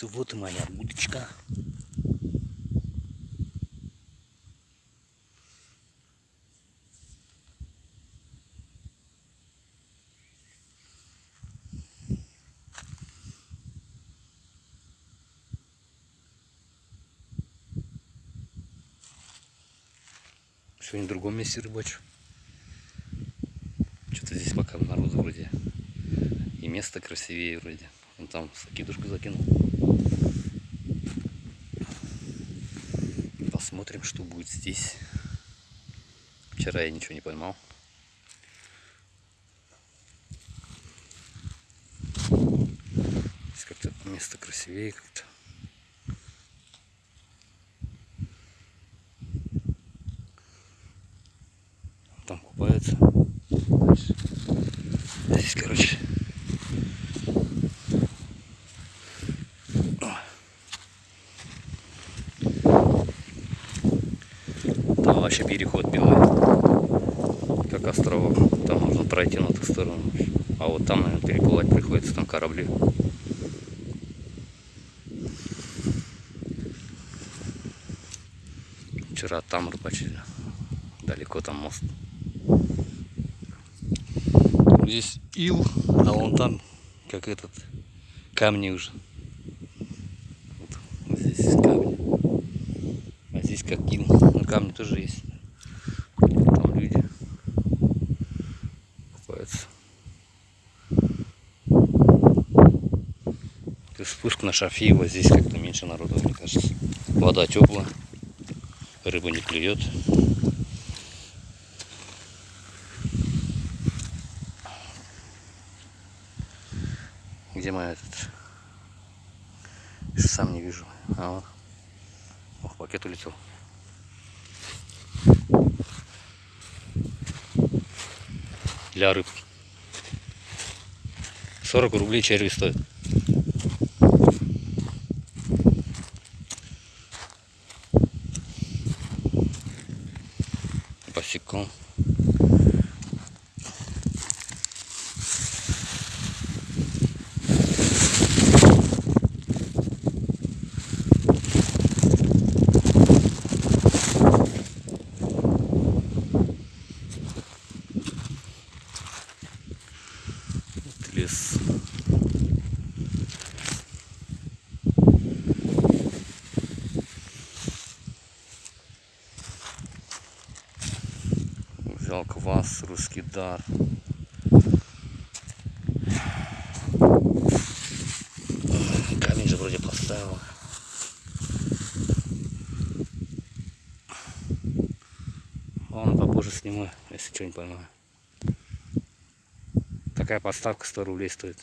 рыболовцы, вот и моя удочка. Сегодня в другом месте рыбачу. Что-то здесь пока народу вроде. И место красивее вроде. Он там закидушку закинул. Посмотрим, что будет здесь. Вчера я ничего не поймал. Здесь как-то место красивее как-то. там купаются. Дальше. Здесь, короче, там вообще переход белый, как островок. Там нужно пройти на ту сторону. А вот там, наверное, переплывать приходится, там корабли. Вчера там рыбачили. Далеко там мост здесь ил, а вон там, как этот, камни уже. Вот, здесь камни. А здесь как ил. Ну, камни тоже есть. Там люди купаются. Есть спуск на Шафиево, здесь как-то меньше народу, мне кажется. Вода теплая, рыба не клюет. Где моя этот? Сам не вижу. А вот. Ох, пакет улетел. Для рыб. 40 рублей черви стоит. Босиком. Лес. Взял квас, русский дар. Камень же вроде поставил. Ладно, попозже сниму, если что не поймаю. Такая подставка 100 рублей стоит.